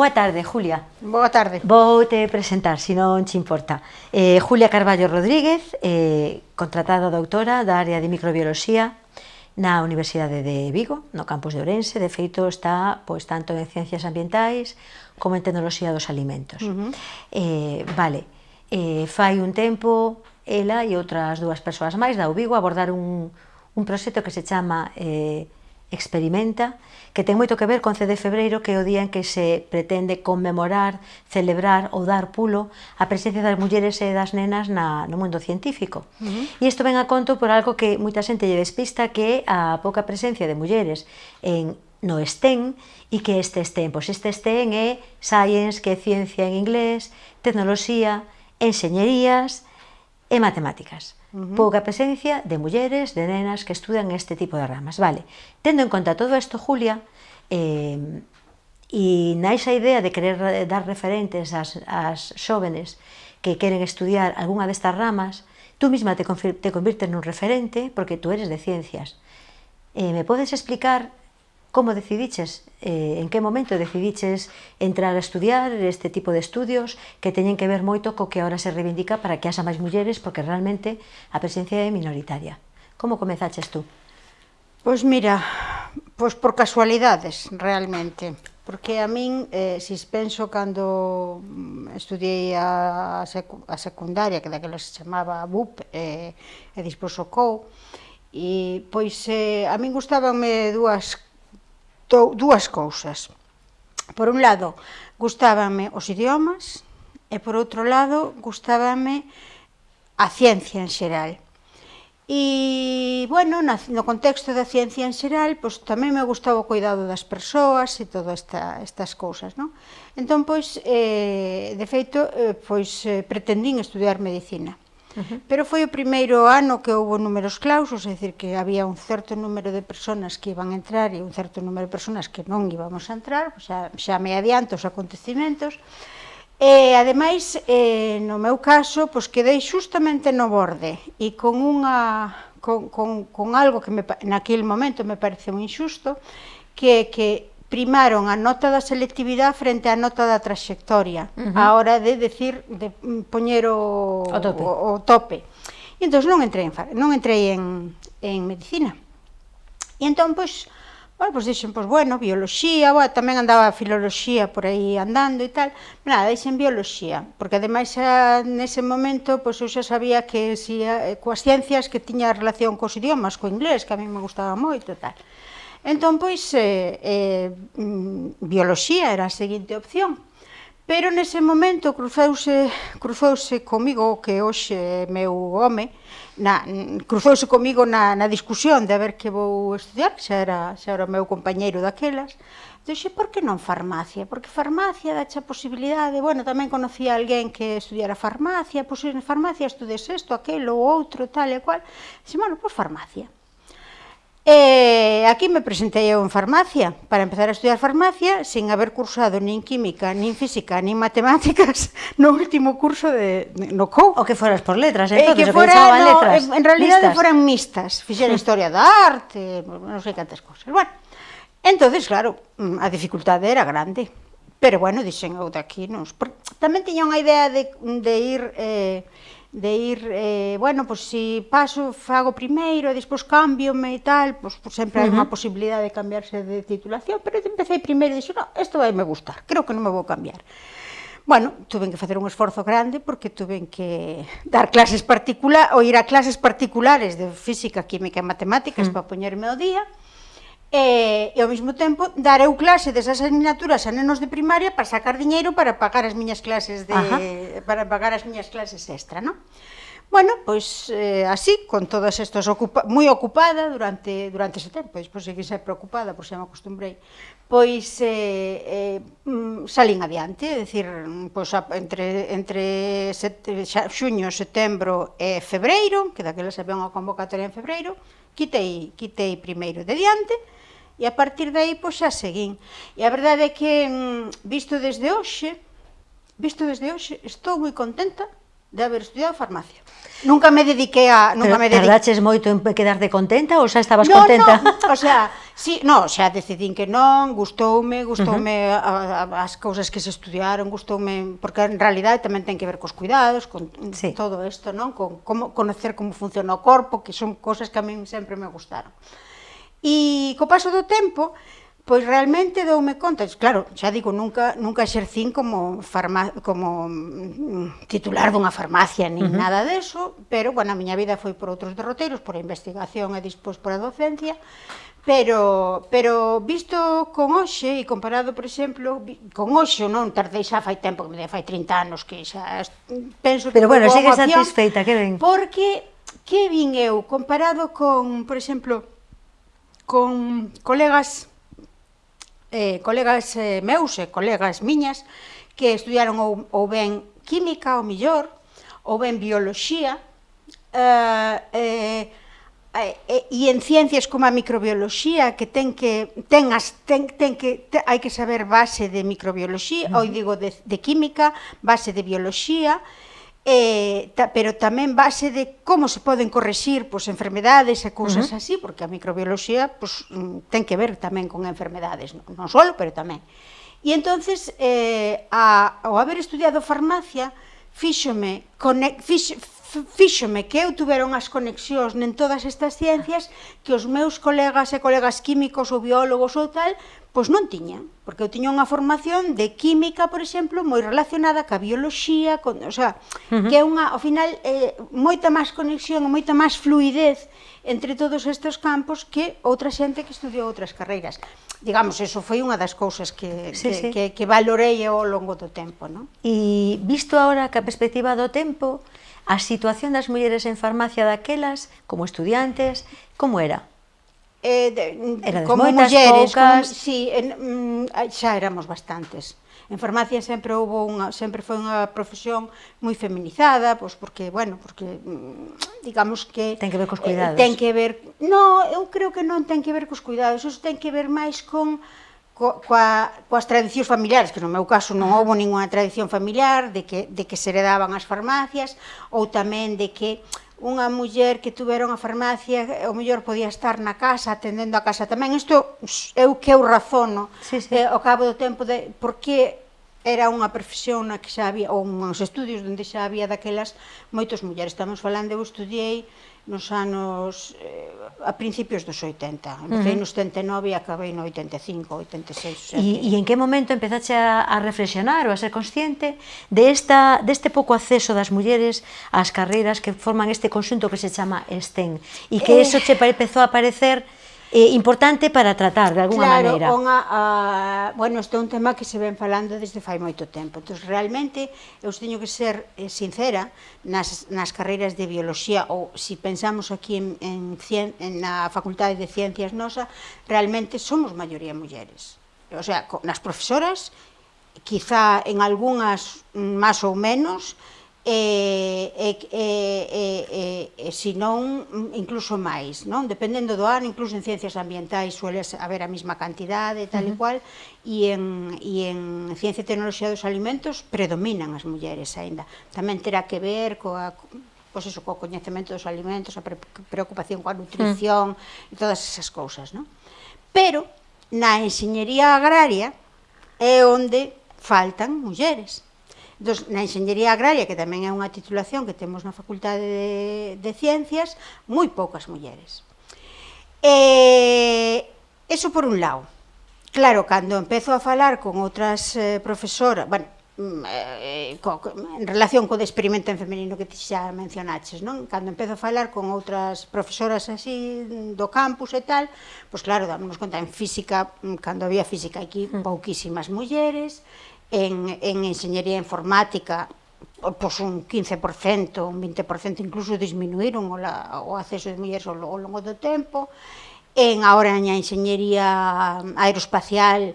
Boa tarde, Julia. Boa tarde. Vou te presentar, se non te importa. Eh, Julia Carballo Rodríguez, eh, contratada doutora da área de microbioloxía na Universidade de Vigo, no campus de Ourense, de feito está pois tanto en ciencias ambientais como en tecnoloxía dos alimentos. Uh -huh. eh, vale, eh, fai un tempo ela e outras dúas persoas máis da Vigo abordar un, un proxecto que se chama eh, experimenta, que ten moito que ver con 11 de febreiro, que é o día en que se pretende conmemorar, celebrar ou dar pulo a presencia das mulleres e das nenas na, no mundo científico. Uh -huh. E isto ven a conto por algo que moita xente lle despista, que é a pouca presencia de mulleres en no STEM e que este STEM, pois este STEM é Science, que é ciencia en inglés, tecnoloxía, enxeñerías e matemáticas. Uh -huh. Pouca presencia de mulleres, de nenas que estudan este tipo de ramas. Vale, tendo en conta todo isto, Julia, eh, e naixa idea de querer dar referentes ás, ás xóvenes que queren estudiar algunha destas ramas, tú mesma te, te convirtes nun referente porque tú eres de ciencias. Eh, me podes explicar Como decidiches, eh, en que momento decidiches entrar a estudiar este tipo de estudios que teñen que ver moito co que ahora se reivindica para que haxa máis mulleres porque realmente a presencia é minoritaria. Como comezaches tú? Pois mira, pois por casualidades, realmente. Porque a min, eh, sispenso cando mm, estudiei a, secu a secundaria, que daquela se chamaba BUP, eh, e dispois o COU, e pois eh, a min gustabanme dúas gustou dúas cousas. Por un lado, gustábanme os idiomas e por outro lado, gustábame a ciencia en xeral. E, bueno, no contexto da ciencia en xeral, pois, tamén me gustaba o cuidado das persoas e todas esta, estas cousas, non? Entón, pois, eh, de feito, eh, pois, eh, pretendín estudiar medicina. Uh -huh. Pero foi o primeiro ano que houve números clausos, é dicir, que había un certo número de persoas que iban a entrar e un certo número de persoas que non íbamos a entrar, xa, xa me adianto os acontecimentos, E, ademais, eh, no meu caso, pois quedei xustamente no borde e con unha con, con, con algo que me, naquel momento me parece moi injusto, que que primaron a nota da selectividade frente á nota da trayectoria uh -huh. a hora de decir de poñer o, o tope. O, o tope. E entón non entrei en non entrei en en medicina. E entón pois Bueno, pois dixen, pois bueno, bioloxía, bueno, tamén andaba a filoloxía por aí andando e tal, nada, dixen bioloxía, porque ademais a, nese momento, pois eu xa sabía que si, eh, coas ciencias que tiña relación cos idiomas, co inglés, que a mí me gustaba moito e tal. Entón, pois, eh, eh, mm, bioloxía era a seguinte opción. Pero nese momento cruzouse, cruzouse comigo que hoxe meu home, na, cruzouse comigo na, na discusión de a ver que vou estudiar, xa era, xa era o meu compañeiro daquelas, Dixe, por que non farmacia? Porque farmacia dacha a posibilidade, bueno, tamén conocía alguén que estudiara farmacia, pois en farmacia estudes isto, aquilo, outro, tal e cual. Dixe, bueno, pois farmacia. E aquí me presentei eu en farmacia, para empezar a estudiar farmacia, sin haber cursado nin química, nin física, nin matemáticas, no último curso de, no COU. O que foras por letras, entonces, eh, que fora, no, letras. En realidade foran mistas, fixera historia da arte, non sei cantas cousas. Bueno, entonces, claro, mm, a dificultade era grande, pero bueno, dixen eu daqui, non... Tamén tiña unha idea de, de ir... Eh, de ir, eh, bueno, pois pues, si paso, fago primeiro, e despois cambiome e tal, pois, pues, pues, sempre hai uh -huh. unha posibilidade de cambiarse de titulación, pero empecé primeiro e dixo, no, isto vai me gustar, creo que non me vou cambiar. Bueno, tuven que facer un esforzo grande porque tuven que dar clases particulares, ou ir a clases particulares de física, química e matemáticas. Mm. Uh -huh. para poñerme ao día, e, e ao mesmo tempo dar eu clase desas asignaturas a nenos de primaria para sacar diñeiro para pagar as miñas clases de Ajá. para pagar as miñas clases extra, non? Bueno, pois eh, así, con todas estas ocupa moi ocupada durante durante ese tempo, despois seguí ser preocupada, por se me acostumbrei, pois eh, eh, mm, salín adiante, é dicir, pois, entre, entre set, xa, xuño, setembro e febreiro, que daquela se ven unha convocatoria en febreiro, quitei, quitei primeiro de diante, E a partir dai, pois, xa seguín. E a verdade é que, mm, visto desde hoxe, visto desde hoxe, estou moi contenta de haber estudiado farmacia. Nunca me dediquei a... Nunca Pero me dediquei... tardaches moito en quedarte contenta ou xa estabas no, contenta? No, o sea, sí, no, xa decidín que non, gustoume, gustoume uh -huh. a, a, as cousas que se estudiaron, gustoume, porque en realidad tamén ten que ver cos cuidados, con sí. todo isto, non? Con como conocer como funciona o corpo, que son cousas que a min sempre me gustaron. E co paso do tempo, pois realmente doume conta, claro, xa digo, nunca nunca exercín como farma, como mm, titular dunha farmacia nin uh -huh. nada deso, pero bueno, a miña vida foi por outros derroteiros, por a investigación e despois por a docencia, pero pero visto con hoxe e comparado, por exemplo, con hoxe, non tardei xa fai tempo, que me fai 30 anos que xa penso Pero bueno, sigue satisfeita, que ben. Porque que vin eu comparado con, por exemplo, con colegas eh, colegas eh, meus e colegas miñas que estudiaron ou, ou ben química, ou millor, ou ben bioloxía, eh, eh, eh, e en ciencias como a microbioloxía que ten que ten as ten, ten que te, hai que saber base de microbioloxía, uh -huh. ou digo de, de química, base de bioloxía, eh, eh, ta, pero tamén base de como se poden corregir pois, enfermedades e cousas uh -huh. así, porque a microbioloxía pois, ten que ver tamén con enfermedades, non, non solo, pero tamén. E entonces, eh, a, ao haber estudiado farmacia, fíxome, conex, fix, fíxome que eu tuveron unhas conexións nen todas estas ciencias que os meus colegas e colegas químicos ou biólogos ou tal Pois non tiña, porque eu tiña unha formación de química, por exemplo, moi relacionada ca bioloxía, con, o sea, uh -huh. que é unha, ao final, eh, moita máis conexión, moita máis fluidez entre todos estes campos que outra xente que estudiou outras carreiras. Digamos, eso foi unha das cousas que, sí, que, sí. que, que valorei ao longo do tempo. No? E visto agora que a perspectiva do tempo, a situación das mulleres en farmacia daquelas, como estudiantes, como era? eh, de, Erades como moitas, mulleres, poucas... Como, sí, en, mm, xa éramos bastantes. En farmacia sempre houve unha, sempre foi unha profesión moi feminizada, pois porque, bueno, porque mm, digamos que ten que ver cos cuidados. Eh, ten que ver, no, eu creo que non ten que ver cos cuidados, eso ten que ver máis con co, coa, coas tradicións familiares, que no meu caso non houve ninguna tradición familiar de que, de que se heredaban as farmacias, ou tamén de que unha muller que tuveron a farmacia, o mellor podía estar na casa, atendendo a casa tamén. Isto eu que eu razono sí, sí. Eh, ao cabo do tempo de por que era unha profesión na que xa había, ou uns estudios onde xa había daquelas moitos mulleres. Estamos falando, eu estudiei nos anos eh, a principios dos 80. Empecé uh -huh. nos 79 e acabei no 85, 86. E en que momento empezaste a, a reflexionar ou a ser consciente de esta, deste pouco acceso das mulleres ás carreiras que forman este conxunto que se chama STEM e que eh... eso che empezou a aparecer eh, importante para tratar de alguna claro, maneira. Claro, unha, a, bueno, este é un tema que se ven falando desde fai moito tempo. Entón, realmente, eu teño que ser eh, sincera nas, nas carreiras de biología ou se si pensamos aquí en, en, cien, en na Facultade de Ciencias nosa, realmente somos maioría mulleres. O sea, nas profesoras, quizá en algunhas mm, máis ou menos, e, e, e, e, e senón incluso máis, non? Dependendo do ano, incluso en ciencias ambientais suele haber a mesma cantidade, tal uh -huh. e cual, e en, e en ciencia e tecnoloxía dos alimentos predominan as mulleres aínda. Tamén terá que ver coa pois iso, co coñecemento dos alimentos, a preocupación coa nutrición uh -huh. e todas esas cousas, non? Pero na enxeñería agraria é onde faltan mulleres dos, na Enxeñería Agraria, que tamén é unha titulación que temos na Facultade de, de Ciencias, moi poucas mulleres. E, eso por un lado. Claro, cando empezo a falar con outras eh, profesoras, bueno, mm, eh, co, en relación co de experimento en femenino que ti xa mencionaches, non? Cando empezo a falar con outras profesoras así do campus e tal, pois claro, dámonos conta en física, mm, cando había física aquí, pouquísimas mulleres, en, en enxeñería informática, pois un 15%, un 20%, incluso disminuíron o, la, o acceso de mulleres ao, ao longo do tempo, en agora a enxeñería aeroespacial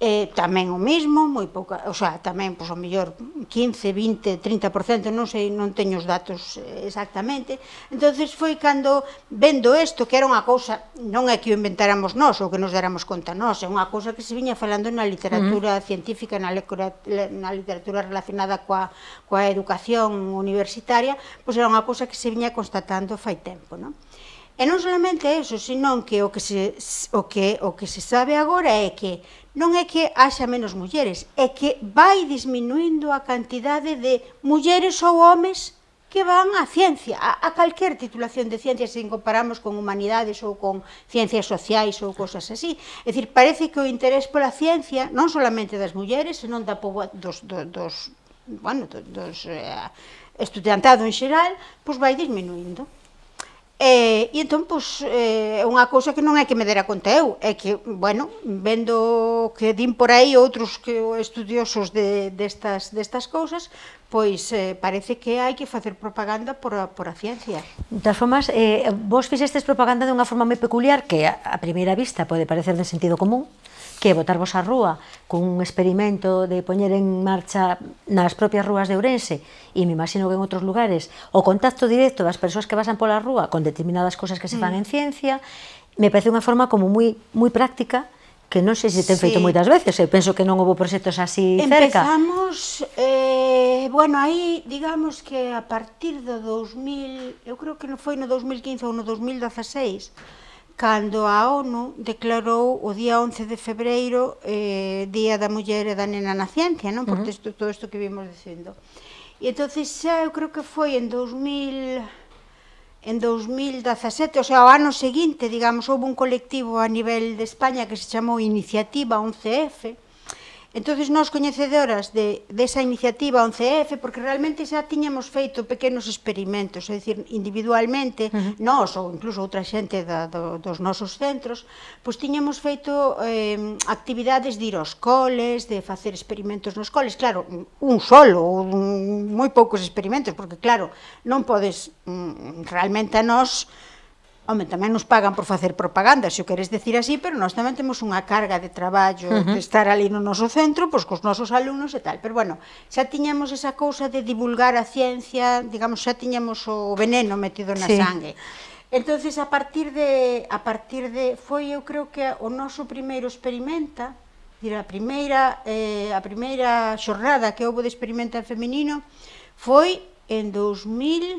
eh, tamén o mesmo, moi pouca, o sea, tamén, pois, o mellor, 15, 20, 30%, non sei, non teño os datos exactamente. entonces foi cando, vendo isto, que era unha cousa, non é que o inventáramos nós, ou que nos dáramos conta nós, é unha cousa que se viña falando na literatura uh -huh. científica, na, na literatura relacionada coa, coa educación universitaria, pois era unha cousa que se viña constatando fai tempo, non? E non solamente eso, senón que o que se, o que, o que se sabe agora é que non é que haxa menos mulleres, é que vai disminuindo a cantidade de mulleres ou homes que van á ciencia, a, a calquer titulación de ciencias se comparamos con humanidades ou con ciencias sociais ou cosas así. É dicir, parece que o interés pola ciencia, non solamente das mulleres, senón da poboa, dos, dos, dos, bueno, dos, dos eh, estudiantado en xeral, pois vai disminuindo. E, e entón, pois, é unha cousa que non é que me dera conta eu, é que, bueno, vendo que din por aí outros que estudiosos de, destas, destas cousas, pois eh, parece que hai que facer propaganda por a, por a ciencia. Das formas, eh, vos fixestes propaganda de unha forma moi peculiar que a, a primeira vista pode parecer de sentido común, que botarvos á rúa cun experimento de poñer en marcha nas propias rúas de Ourense e me imagino que en outros lugares o contacto directo das persoas que pasan pola rúa con determinadas cosas que se fan mm. en ciencia me parece unha forma como moi moi práctica que non sei se ten sí. feito moitas veces, eu penso que non houve proxectos así cerca. Empezamos, eh, bueno, aí digamos que a partir do 2000, eu creo que non foi no 2015 ou no 2016, cando a ONU declarou o día 11 de febreiro eh, Día da Muller e da Nena na Ciencia, non? Por uh -huh. Todo isto que vimos dicindo. E entonces xa eu creo que foi en 2000 en 2017, o sea, o ano seguinte, digamos, houve un colectivo a nivel de España que se chamou Iniciativa 11F, uh Entonces nós coñecedoras de, desa de iniciativa 11F, porque realmente xa tiñamos feito pequenos experimentos, é dicir, individualmente, uh -huh. nós ou incluso outra xente da, do, dos nosos centros, pois tiñamos feito eh, actividades de ir aos coles, de facer experimentos nos coles, claro, un solo, ou moi poucos experimentos, porque claro, non podes mm, realmente a nós Home, tamén nos pagan por facer propaganda, se o queres decir así, pero nós tamén temos unha carga de traballo uh -huh. de estar ali no noso centro, pois cos nosos alumnos e tal. Pero bueno, xa tiñamos esa cousa de divulgar a ciencia, digamos, xa tiñamos o veneno metido na sí. sangue. Entonces a partir de a partir de foi eu creo que o noso primeiro experimenta, dir a primeira eh, a primeira xornada que houve de experimenta feminino foi en 2000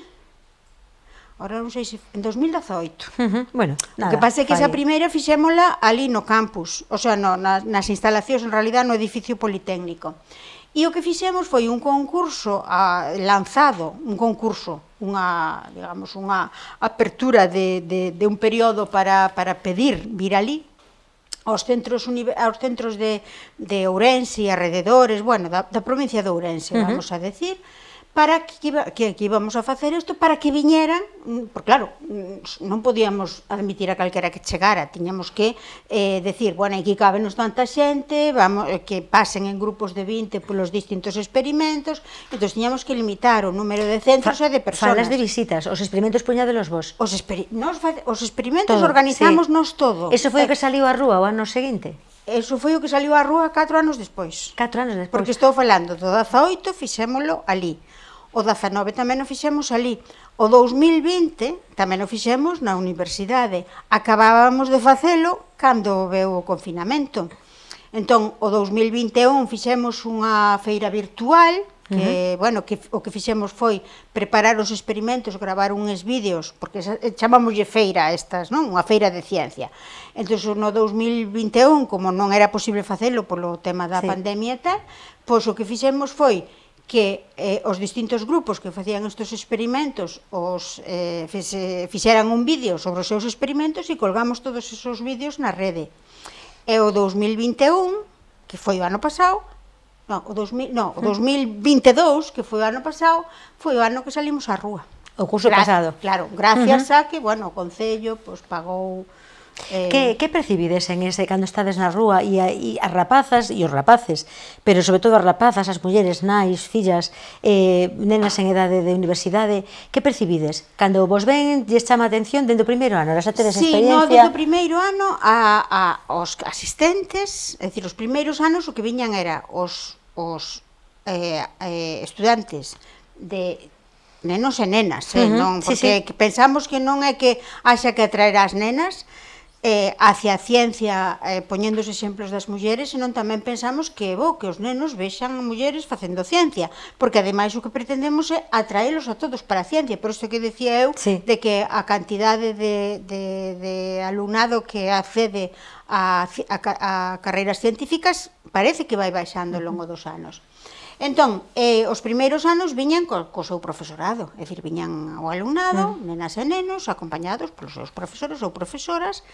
Ora non sei se en 2018. Uh -huh. Bueno, nada. O que pasa é que esa primeira fixémola ali no campus, o sea, no, nas, nas instalacións, en realidad no edificio politécnico. E o que fixemos foi un concurso a, lanzado, un concurso, unha, digamos, unha apertura de, de, de un período para, para pedir vir ali, aos centros, aos centros de, de Ourense e alrededores, bueno, da, da provincia de Ourense, uh -huh. vamos a decir, para que, que, que íbamos a facer isto, para que viñeran, mm, porque claro, mm, non podíamos admitir a calquera que chegara, tiñamos que eh, decir, bueno, aquí cabe nos tanta xente, vamos, eh, que pasen en grupos de 20 polos distintos experimentos, entón tiñamos que limitar o número de centros Fa, e de personas. Falas de visitas, os experimentos puñadelos vos? Os, experi nos, os experimentos todo, organizamos sí. nos todo. Eso foi o que eh, saliu a rúa o ano seguinte? Eso foi o que saliu á rúa 4 anos despois. 4 anos despois. Porque estou falando do 18, fixémolo ali. O 19 tamén o fixemos ali. O 2020 tamén o fixemos na universidade. Acabábamos de facelo cando veu o confinamento. Entón, o 2021 fixemos unha feira virtual, que, uh -huh. bueno, que o que fixemos foi preparar os experimentos, gravar uns vídeos, porque eh, chamámoslle feira a estas, non? Unha feira de ciencia. Entón, no 2021, como non era posible facelo polo tema da sí. pandemia e tal, pois o que fixemos foi que eh, os distintos grupos que facían estes experimentos os eh, fese, fixeran un vídeo sobre os seus experimentos e colgamos todos esos vídeos na rede. E o 2021, que foi o ano pasado, no, o, 2000, non, o 2022, que foi o ano pasado, foi o ano que salimos á rúa. O curso Gra pasado. Claro, gracias uh -huh. a que, bueno, o Concello pues, pagou Eh... Que, que percibides en ese cando estades na rúa e, a, e as rapazas e os rapaces, pero sobre todo as rapazas, as mulleres, nais, fillas, eh, nenas en edade de universidade, que percibides? Cando vos ven, lles chama a atención dende o primeiro ano, xa tedes sí, experiencia? Sí, no, do primeiro ano a, a, os asistentes, é dicir, os primeiros anos o que viñan era os, os eh, eh, estudantes de nenos e nenas, eh, uh -huh, non? porque sí, sí. pensamos que non é que haxa que atraer as nenas, eh, hacia a ciencia eh, poñendo os exemplos das mulleres, senón tamén pensamos que é bo que os nenos vexan a mulleres facendo ciencia, porque ademais o que pretendemos é atraelos a todos para a ciencia, por isto que decía eu sí. de que a cantidade de, de, de alumnado que accede a, a, a carreiras científicas parece que vai baixando ao longo dos anos. Entón, eh, os primeiros anos viñan co, co seu profesorado, é dicir, viñan ao alumnado, mm. nenas e nenos, acompañados polos seus profesores ou profesoras,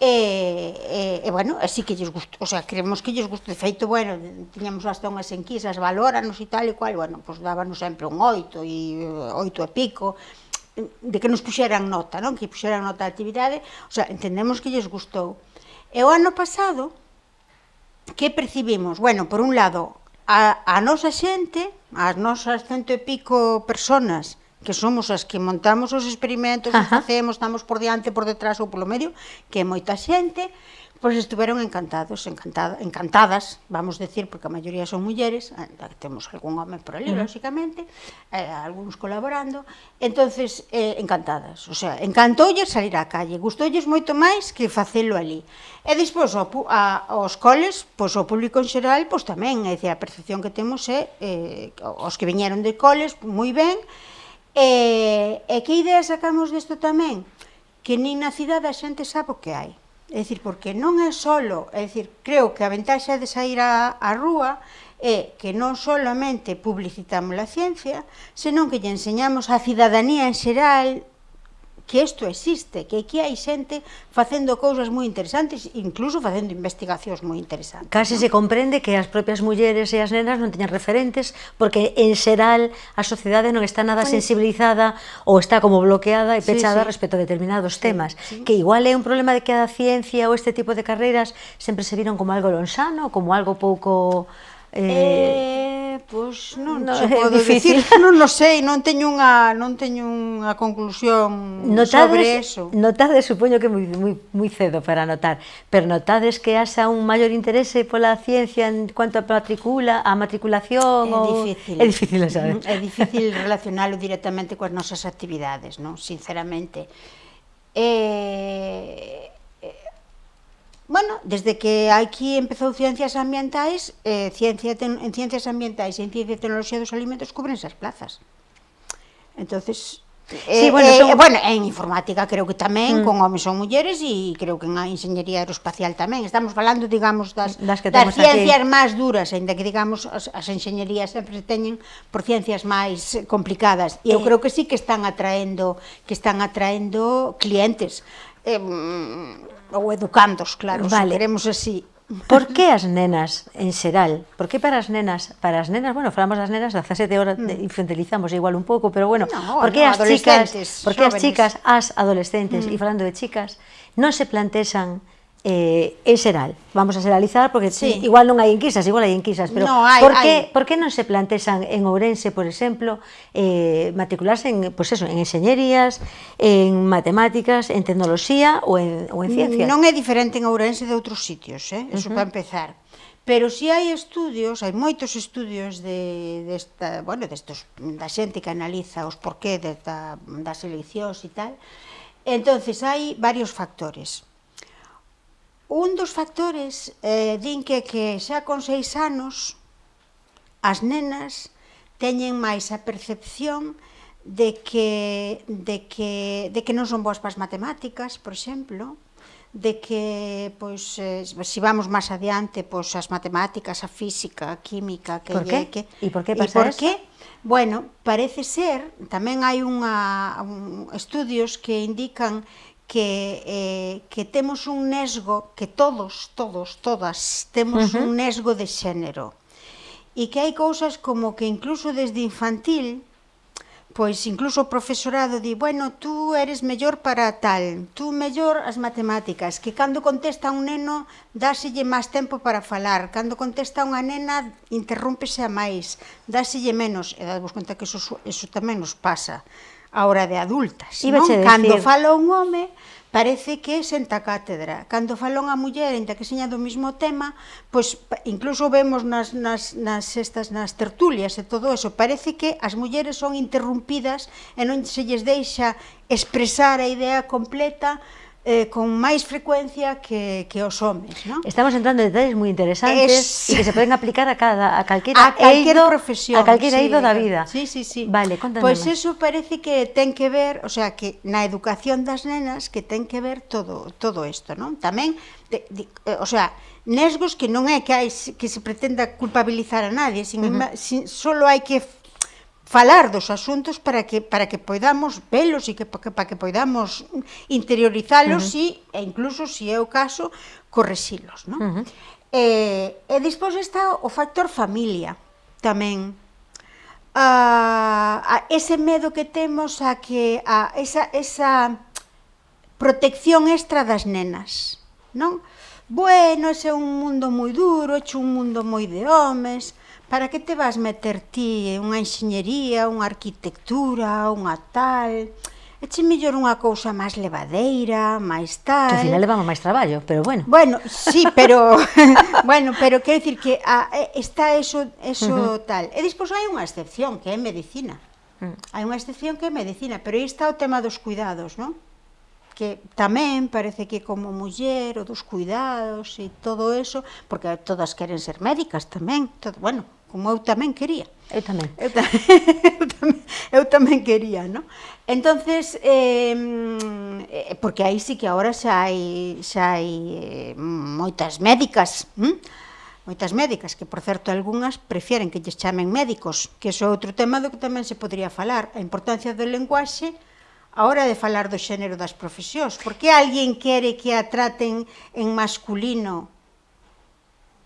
e, e, e bueno, así que lles gusto, o sea, creemos que lles gusto, de feito, bueno, tiñamos hasta unhas enquisas, valóranos e tal e cual, bueno, pois pues dábanos sempre un oito e eh, oito e pico, de que nos puxeran nota, non? Que puxeran nota a actividade, o sea, entendemos que lles gustou. E o ano pasado, que percibimos? Bueno, por un lado, a, a nosa xente, as nosas cento e pico personas que somos as que montamos os experimentos, Ajá. facemos, estamos por diante, por detrás ou polo medio, que é moita xente, Pois estiveron encantados, encantada, encantadas, vamos decir, porque a maioría son mulleres, eh, temos algún home por ali, uh -huh. lóxicamente, eh, algúns colaborando, entonces eh, encantadas, o sea, encantoulles salir á calle, gustoulles moito máis que facelo ali. E despois ao, a, aos coles, pois ao público en xeral, pois tamén, é dicir, a percepción que temos é eh, os que viñeron de coles, moi ben, e, e que idea sacamos disto tamén? Que nin na cidade a xente sabe o que hai É dicir, porque non é solo, é dicir, creo que a ventaxa de sair á, á rúa é que non solamente publicitamos a ciencia, senón que lle enseñamos á cidadanía en xeral que isto existe, que aquí hai xente facendo cousas moi interesantes, incluso facendo investigacións moi interesantes. Case ¿no? se comprende que as propias mulleres e as nenas non teñan referentes, porque en xeral a sociedade non está nada sensibilizada ou está como bloqueada e pechada sí, sí. respecto a determinados sí, temas, sí. que igual é un problema de que a ciencia ou este tipo de carreiras sempre se viron como algo lonxano, como algo pouco Eh, eh pois non, no, se podo dicir, non lo sei, non teño unha non teño unha conclusión notades, sobre eso. Notades, supoño que moi moi moi cedo para notar, pero notades que haxa un maior interese pola ciencia en cuanto a matricula, a matriculación é ou difícil, é difícil, saber. É difícil relacionalo directamente coas nosas actividades, non? Sinceramente. Eh Bueno, desde que aquí empezou Ciencias Ambientais, eh, ciencia ten, en Ciencias Ambientais e en Ciencia e Tecnoloxía dos Alimentos cubrense as plazas. entonces eh, sí, bueno, eh, son... bueno, en Informática creo que tamén, mm. con homens ou mulleres, e creo que en a Ingeniería Aeroespacial tamén. Estamos falando, digamos, das, das, que das ciencias máis duras, ainda que, digamos, as, as enxeñerías sempre teñen por ciencias máis complicadas. E eu eh... creo que sí que están atraendo, que están atraendo clientes. Eh, ou educandos, claro, vale. queremos así. Por que as nenas en xeral? Por que para as nenas, para as nenas, bueno, falamos das nenas, da 17 horas mm. infantilizamos igual un pouco, pero bueno, no, por que no, as chicas, por que as chicas, as adolescentes, mm. e falando de chicas, non se plantexan eh, en xeral, vamos a xeralizar, porque sí. igual non hai enquisas, igual hai enquisas, pero no, hai, por, que, hai. por que non se plantexan en Ourense, por exemplo, eh, matricularse en, pues eso, en enxeñerías, en matemáticas, en tecnoloxía ou en, ou en ciencias? Non é diferente en Ourense de outros sitios, eh? eso uh -huh. para empezar. Pero si hai estudios, hai moitos estudios de, de esta, bueno, destos, da xente que analiza os porqué de, da, das eleccións e tal, entonces hai varios factores Un dos factores eh, din que, que xa con seis anos as nenas teñen máis a percepción de que, de que, de que non son boas para as matemáticas, por exemplo, de que pois eh, se si vamos máis adiante, pois as matemáticas, a física, a química, que por que E por que pasa por qué? Bueno, parece ser, tamén hai unha un, estudios que indican que, eh, que temos un nesgo, que todos, todos, todas, temos uh -huh. un nesgo de xénero. E que hai cousas como que incluso desde infantil, pois incluso o profesorado di, bueno, tú eres mellor para tal, tú mellor as matemáticas, que cando contesta un neno dáselle máis tempo para falar, cando contesta unha nena interrúmpese a máis, dáselle menos, e dadvos conta que eso, eso tamén nos pasa a hora de adultas. Non? Decir... Cando fala un home, parece que senta cátedra. Cando fala unha muller, enta que seña do mesmo tema, pois incluso vemos nas, nas, nas, estas, nas tertulias e todo eso, parece que as mulleres son interrumpidas e non se lles deixa expresar a idea completa eh, con máis frecuencia que, que os homes. ¿no? Estamos entrando en detalles moi interesantes es... e que se poden aplicar a cada a calquera, a calquer eido, profesión, a calquera sí, eido da vida. Sí, sí, sí. Vale, contándome. Pois pues eso parece que ten que ver, o sea, que na educación das nenas que ten que ver todo todo isto, non? Tamén de, de, eh, o sea, nesgos que non é que hai que se pretenda culpabilizar a nadie, sin, uh -huh. sin solo hai que falar dos asuntos para que para que poidamos velos e que para que, para que poidamos interiorizalos uh -huh. e, e incluso se é o caso correxilos, non? Uh -huh. E, e despois está o factor familia tamén. A, a ese medo que temos a que a esa esa protección extra das nenas, non? Bueno, ese é un mundo moi duro, é un mundo moi de homes, para que te vas meter ti unha enxeñería, unha arquitectura, unha tal... Eche mellor unha cousa máis levadeira, máis tal... Que ao final levamos máis traballo, pero bueno. Bueno, sí, pero... bueno, pero quero dicir que a, está eso, eso uh -huh. tal. E despois hai unha excepción, que é medicina. Uh -huh. Hai unha excepción que é medicina, pero aí está o tema dos cuidados, non? que tamén parece que como muller o dos cuidados e todo eso, porque todas queren ser médicas tamén, todo, bueno, como eu tamén quería. Eu tamén. Eu, ta eu, tamén, eu tamén quería, non? Entonces, eh, porque aí sí que agora xa hai, xa hai eh, moitas médicas, hm? moitas médicas, que por certo algunhas prefieren que lles chamen médicos, que iso é outro tema do que tamén se podría falar, a importancia do lenguaxe a hora de falar do xénero das profesións. Por que alguén quere que a traten en masculino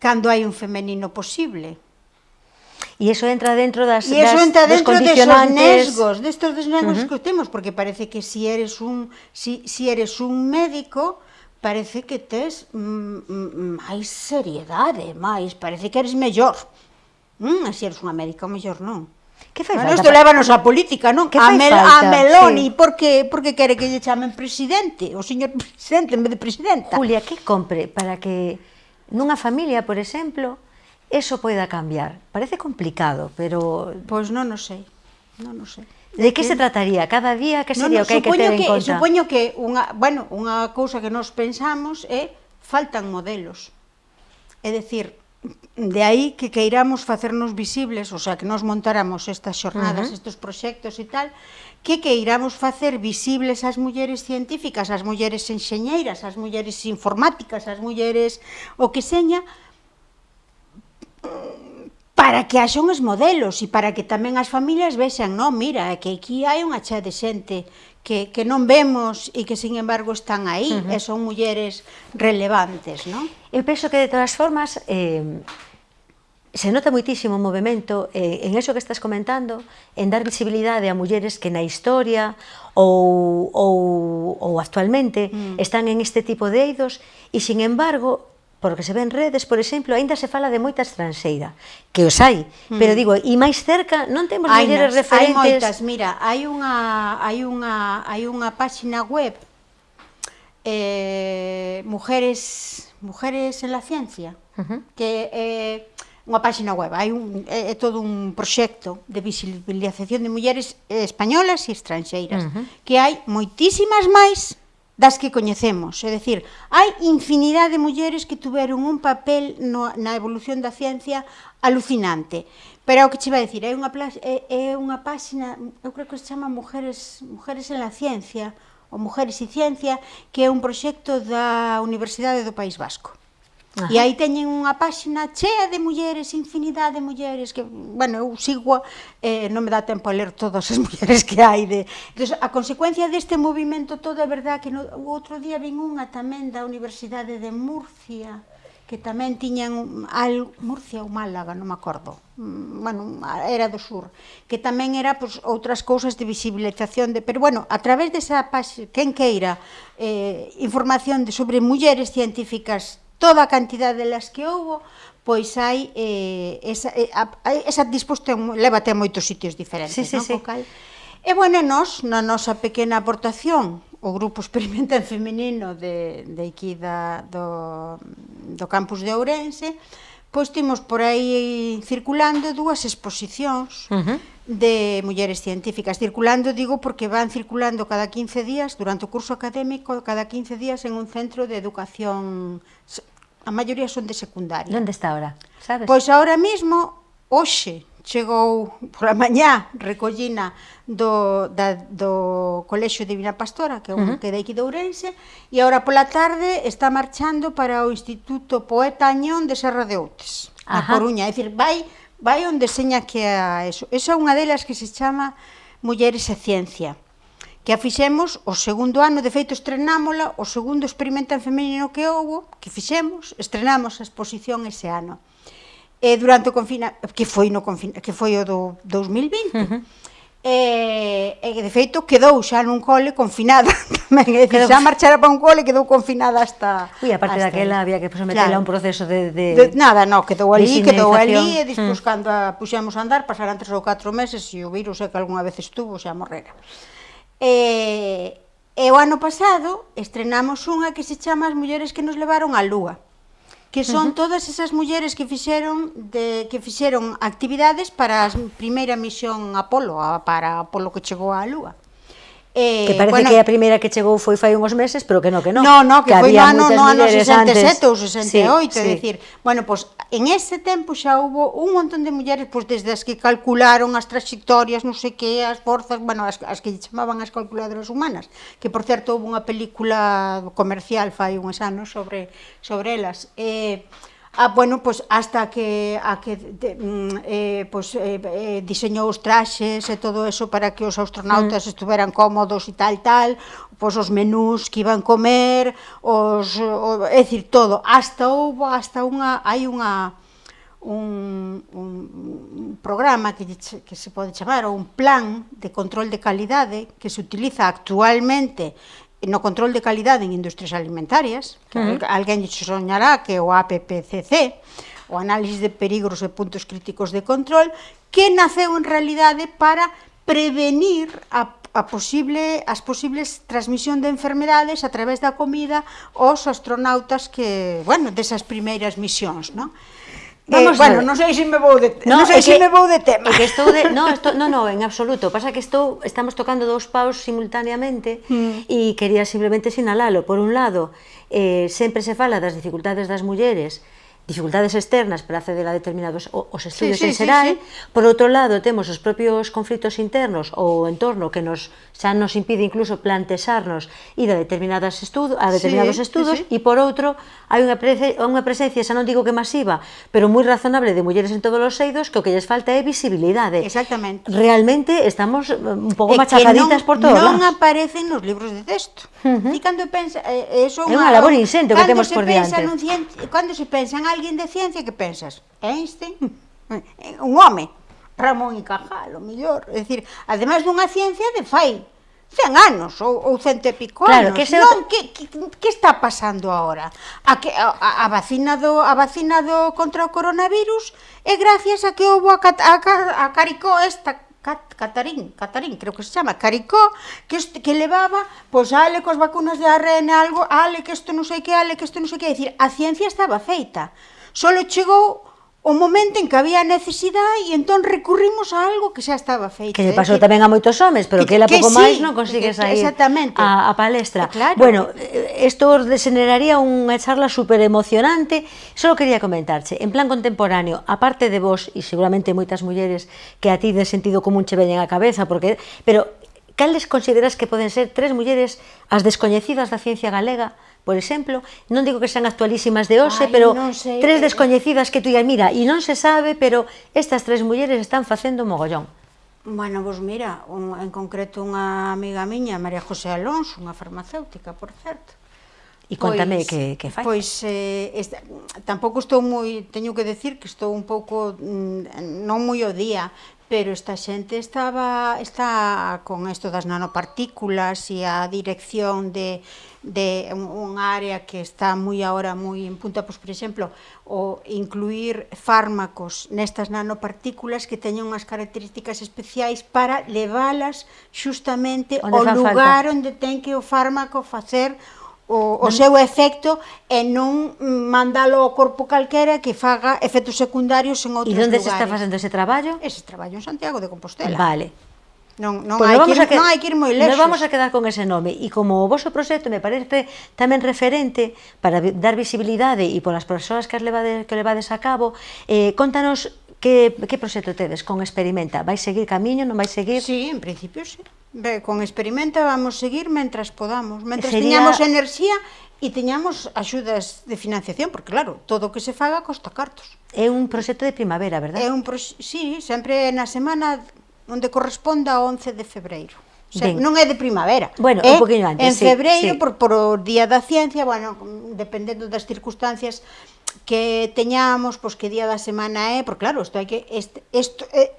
cando hai un femenino posible? E iso entra dentro das, e iso das, entra dentro dos condicionantes... nesgos, destos desnegos uh -huh. que temos, porque parece que si eres un, si, si eres un médico, parece que tes mm, mm máis seriedade, eh, máis, parece que eres mellor. Mm, se eres unha médica, mellor non. Que fai bueno, falta? Isto lévanos a política, non? Que a, Mel, falta? a Meloni, sí. porque, porque quere que lle chamen presidente, o señor presidente en vez de presidenta. Julia, que compre para que nunha familia, por exemplo, eso poida cambiar? Parece complicado, pero... Pois non o sei, non o sei. De que se trataría? Cada día que sería no, no, o que hai que ter en que, conta? Supoño que unha, bueno, unha cousa que nos pensamos é faltan modelos. É dicir, de aí que queiramos facernos visibles, o sea, que nos montáramos estas xornadas, uh -huh. estes proxectos e tal, que queiramos facer visibles as mulleres científicas, as mulleres enxeñeiras, as mulleres informáticas, as mulleres o que seña, para que haxa uns modelos e para que tamén as familias vexan, non, mira, que aquí hai unha xa de xente que, que non vemos e que, sin embargo, están aí uh -huh. e son mulleres relevantes, non? Eu penso que, de todas formas, eh, se nota moitísimo o movimento eh, en eso que estás comentando, en dar visibilidade a mulleres que na historia ou, ou, ou actualmente mm. están en este tipo de eidos e, sin embargo, porque se ven redes, por exemplo, aínda se fala de moita estranxeira, que os hai, mm. pero digo, e máis cerca non temos hai mulleres nas, referentes. Hai moitas, mira, hai unha hai unha hai unha páxina web eh, mujeres mujeres en la ciencia, uh -huh. que eh, unha páxina web, hai un, é, é todo un proxecto de visibilización de mulleres españolas e estranxeiras, uh -huh. que hai moitísimas máis das que coñecemos. É dicir, hai infinidade de mulleres que tuveron un papel no, na evolución da ciencia alucinante. Pero o que che vai dicir, é unha, é, é unha páxina, eu creo que se chama Mujeres, Mujeres en la Ciencia, ou Mujeres e Ciencia, que é un proxecto da Universidade do País Vasco. Ajá. E aí teñen unha páxina chea de mulleres, infinidade de mulleres, que, bueno, eu sigo, eh, non me dá tempo a ler todas as mulleres que hai. De... Entón, a consecuencia deste movimento todo é verdad que no, o outro día vin unha tamén da Universidade de Murcia, que tamén tiñan al Murcia ou Málaga, non me acordo. Mm, bueno, era do sur, que tamén era pois, outras cousas de visibilización de, pero bueno, a través desa páxina, quen queira eh información de sobre mulleres científicas toda a cantidade delas que houbo, pois hai eh, esa, eh, a, esa disposición levate a moitos sitios diferentes, sí, sí, non? Sí. Cal... E bueno, nós, na nosa pequena aportación, o grupo experimenta en feminino de, de aquí da, do, do campus de Ourense, pois timos por aí circulando dúas exposicións uh -huh de mulleres científicas. Circulando, digo, porque van circulando cada 15 días, durante o curso académico, cada 15 días en un centro de educación, a maioría son de secundaria. Onde está ahora? Sabes? Pois ahora mesmo, hoxe, chegou pola mañá recollina do, da, do Colexo Divina Pastora, que é un uh -huh. que de aquí de Ourense, e agora pola tarde está marchando para o Instituto Poeta Añón de Serra de Outes, a Coruña. É dicir, vai vai onde seña que a eso. Esa é unha delas que se chama Mulleres e Ciencia, que a fixemos o segundo ano, de feito estrenámola, o segundo experimento en femenino que houbo, que fixemos, estrenamos a exposición ese ano. E durante o confina que foi no confina que foi o do 2020. Uh -huh E, e de feito quedou xa nun cole confinada tamén, é dicir, xa marchara para un cole quedou confinada hasta... Ui, a parte hasta daquela había que someterla claro. a un proceso de... de, de nada, no, quedou ali, quedou ali e despois mm. cando a puxemos a andar pasaran tres ou catro meses e o virus é que algunha vez estuvo xa morrera. E, e o ano pasado estrenamos unha que se chama As mulleres que nos levaron á lúa que son uh -huh. todas esas mulleres que fixeron de que fixeron actividades para a primeira misión Apolo, a, para Apolo que chegou á Lúa. Eh, que parece bueno, que a primeira que chegou foi fai uns meses, pero que no, que non. No, no, que, que foi no ano, no ano 67 ou 68, sí, é sí. dicir, bueno, pois pues, en ese tempo xa houbo un montón de mulleres, pois pues, desde as que calcularon as trayectorias, non sei que, as forzas, bueno, as, as que chamaban as calculadoras humanas, que por certo houve unha película comercial fai uns anos sobre sobre elas. Eh, Ah, bueno, pues hasta que a que de, mm, eh, pues, eh, eh, diseñou os traxes e todo eso para que os astronautas mm. estuveran cómodos e tal, tal, pois os menús que iban comer, os, o, é dicir, todo, hasta houbo, hasta unha, hai unha, un, un, un programa que, que se pode chamar, ou un plan de control de calidade que se utiliza actualmente no control de calidade en industrias alimentarias, que uh -huh. alguén lle soñará que o APPCC, o análisis de perigos e puntos críticos de control, que naceu en realidade para prevenir a a posible, as posibles transmisión de enfermedades a través da comida aos astronautas que, bueno, desas primeiras misións, non? Eh, Vamos eh, bueno, non sei se me vou de no, non sei que, se me vou de tema. Que estou de, no, esto, no, no, en absoluto. Pasa que estou estamos tocando dous paus simultaneamente mm. e quería simplemente sinalalo. Por un lado, eh, sempre se fala das dificultades das mulleres dificultades externas para acceder a determinados os estudios sí, sí, en Serai, sí, sí. por outro lado temos os propios conflitos internos ou o entorno que nos xa nos impide incluso plantexarnos ir a determinadas estudo, a determinados sí, estudos sí, sí. e por outro hai unha presencia, unha presencia, xa non digo que masiva, pero moi razonable de mulleres en todos os eidos que o que lles falta é visibilidade. Exactamente. Realmente estamos eh, un pouco machacaditas non, por todos non lados. Non aparecen nos libros de texto. Uh -huh. E cando pensa, eh, eh eso é unha labor insente que temos por diante. Nun cando se pensan alguén de ciencia que pensas, Einstein, un home, Ramón y Cajal, o mellor, é dicir, ademais dunha ciencia de fai 100 anos ou, ou cento e pico claro, anos. Que, se... non, que, que, que está pasando agora? A, que, a, a, vacina do, a vacina do contra o coronavirus é gracias a que houve a, a, a caricó esta Cat, Catarín, Catarín, creo que se chama, Caricó, que, este, que levaba, pois, pues, ale, cos vacunas de ARN, algo, ale, que isto non sei que, ale, que isto non sei que, decir, a ciencia estaba feita, solo chegou o momento en que había necesidade e entón recurrimos a algo que xa estaba feito. Que lle pasou tamén a moitos homes, pero que, que ela pouco máis non consigue sair exactamente. A, a palestra. Claro. Bueno, Isto deseneraría unha charla super emocionante. Só quería comentarche, en plan contemporáneo, aparte de vos, e seguramente moitas mulleres que a ti de sentido común che veñen a cabeza, porque pero cales consideras que poden ser tres mulleres as descoñecidas da ciencia galega por exemplo, non digo que sean actualísimas de hoxe, Ay, pero sei, tres pero... descoñecidas que tú digas, mira, e non se sabe, pero estas tres mulleres están facendo mogollón. Bueno, vos mira, un, en concreto unha amiga miña, María José Alonso, unha farmacéutica, por certo, E contame pois, que, que fai. Pois, eh, esta, tampouco estou moi, teño que decir que estou un pouco, mm, non moi o día, pero esta xente estaba está con isto das nanopartículas e a dirección de, de un área que está moi agora moi en punta, pois, por exemplo, o incluir fármacos nestas nanopartículas que teñen unhas características especiais para leválas xustamente ao lugar falta. onde ten que o fármaco facer o, o seu efecto e non mandalo ao corpo calquera que faga efectos secundarios en outros lugares. E onde se está facendo ese traballo? Ese traballo en Santiago de Compostela. Vale. Non, non, pues hai que que, non hai que ir moi lexos. Nos vamos a quedar con ese nome. E como o vosso proxecto me parece tamén referente para dar visibilidade e polas persoas que, as que levades a cabo, eh, contanos Que, que proxecto tedes con Experimenta? Vai seguir camiño, non vai seguir? Sí, en principio sí. Be, con Experimenta vamos seguir mentras podamos, mentras Sería... teñamos enerxía e teñamos axudas de financiación, porque claro, todo o que se faga costa cartos. É un proxecto de primavera, verdad? É un pro... sí, sempre na semana onde corresponda ao 11 de febreiro. O sea, non é de primavera. Bueno, é un poquinho antes, En febreiro, sí, sí. por, por o Día da Ciencia, bueno, dependendo das circunstancias, que teñamos, pois que día da semana é, porque claro, isto hai que isto, isto eh,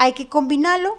hai que combinalo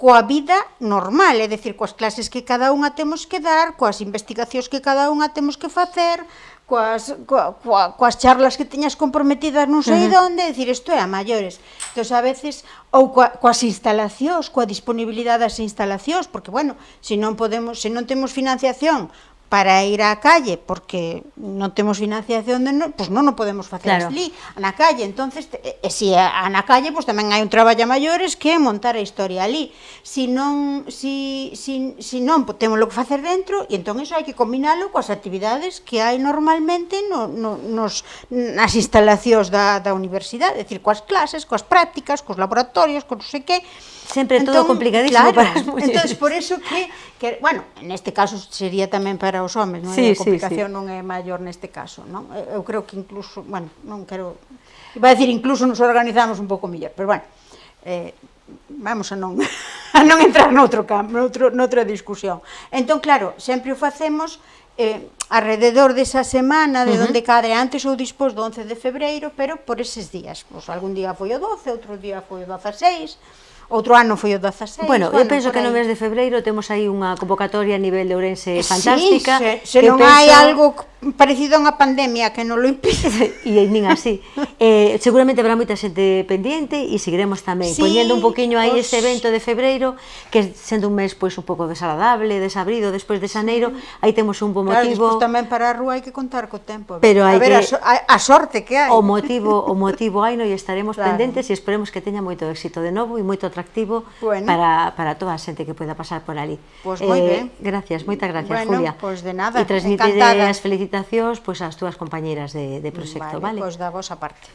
coa vida normal, é dicir, coas clases que cada unha temos que dar, coas investigacións que cada unha temos que facer, coas, coa, coa, coas charlas que teñas comprometidas non sei uh -huh. onde, decir, isto é a maiores. Entón, a veces, ou coa, coas instalacións, coa disponibilidade das instalacións, porque, bueno, se non podemos, se non temos financiación para ir á calle, porque non temos financiación, de no, pois non o podemos facer claro. ali, na calle. entonces e, e se a, na calle, pois tamén hai un traballo maiores que é montar a historia ali. Si non, si, si, si non pues, temos lo que facer dentro, e entón iso hai que combinalo coas actividades que hai normalmente no, no, nos, nas instalacións da, da universidade, é dicir, coas clases, coas prácticas, cos laboratorios, con non sei que, sempre entón, todo complicadísimo claro, para as mulleres. Entón, por eso que, que, bueno, neste caso sería tamén para os homens, non? Sí, a complicación sí, sí. non é maior neste caso, non? Eu creo que incluso, bueno, non quero... Iba a decir, incluso nos organizamos un pouco mellor, pero bueno, eh, vamos a non, a non entrar noutro campo, noutro, noutra discusión. Entón, claro, sempre o facemos eh, alrededor desa semana de uh -huh. onde cadre antes ou dispós do 11 de febreiro, pero por eses días. Pois algún día foi o 12, outro día foi o 16, outro ano foi o 16. Bueno, bueno eu penso que no mes de febreiro temos aí unha convocatoria a nivel de Ourense eh, fantástica. Sí, se, se non penso... hai algo parecido a unha pandemia que non lo impide. e nin así. eh, seguramente habrá moita xente pendiente e seguiremos tamén sí, poñendo un poquinho aí os... ese evento de febreiro que sendo un mes pois un pouco desagradable, desabrido, despois de xaneiro, aí temos un bo motivo. Claro, tamén para a rúa hai que contar co tempo. Pero hai a ver, que... a, so, a, a sorte que hai. O motivo, o motivo hai, no e estaremos claro. pendentes e esperemos que teña moito éxito de novo e moito atractivo bueno. para, para toda a xente que poida pasar por ali. Pois pues moi eh. Gracias, moitas gracias, bueno, Julia. Pues de nada, E transmitide as felicitacións pois, pues, ás túas compañeras de, de proxecto, vale? vale? Pues pois da vosa parte.